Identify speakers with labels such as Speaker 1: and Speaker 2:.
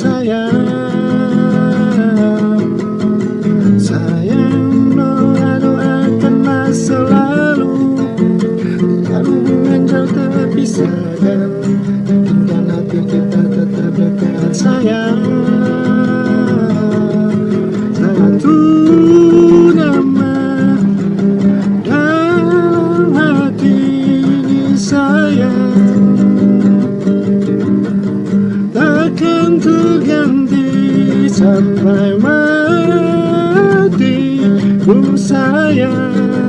Speaker 1: sayang. Sayang doa-doakanlah selalu Bikinkan hati kita tetap dekat. Sayang Takkan terganti sampai mati. Oh sayang